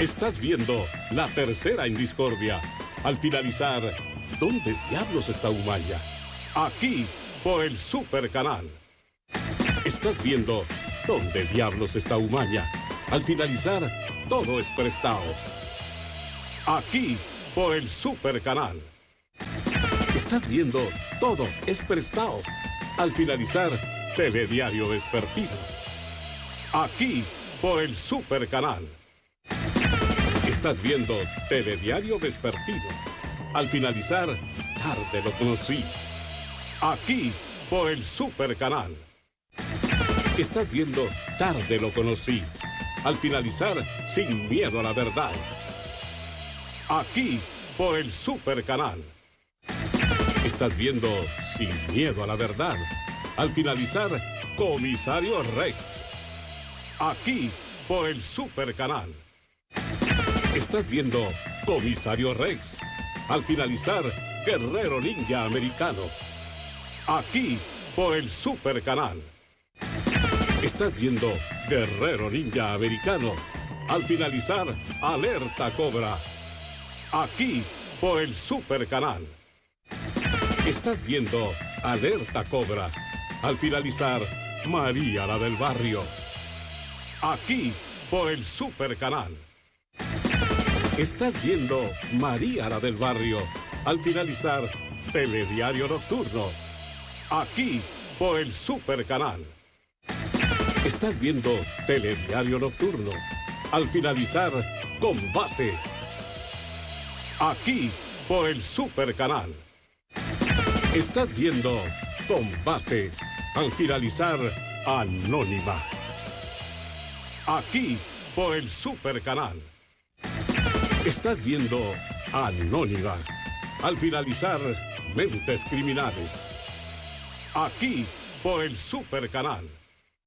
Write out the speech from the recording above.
Estás viendo la tercera en discordia. Al finalizar, ¿dónde diablos está Humaya? Aquí, por el Super Canal. Estás viendo ¿Dónde diablos está Humaya? Al finalizar, todo es prestado. Aquí, por el Super Canal. Estás viendo Todo es prestado. Al finalizar, Telediario Vespertino. Aquí, por el Super Canal. Estás viendo Telediario Vespertino. Al finalizar, tarde lo conocí. Aquí, por el Super Canal. Estás viendo Tarde lo conocí. Al finalizar, sin miedo a la verdad. Aquí, por el Super Canal. Estás viendo Sin miedo a la verdad. Al finalizar, Comisario Rex. Aquí, por el Super Canal. Estás viendo Comisario Rex. Al finalizar, Guerrero Ninja Americano. Aquí, por el Super Canal. Estás viendo Guerrero Ninja Americano. Al finalizar, Alerta Cobra. Aquí, por el Super Canal. Estás viendo Alerta Cobra. Al finalizar, María la del Barrio. Aquí, por el Super Canal. Estás viendo María la del Barrio. Al finalizar, Telediario Nocturno. Aquí, por el Super Canal. Estás viendo Telediario Nocturno. Al finalizar, combate. Aquí, por el Super Canal. Estás viendo Combate. Al finalizar, Anónima. Aquí, por el Super Canal. Estás viendo Anónima. Al finalizar, Mentes Criminales. Aquí, por el Super Canal.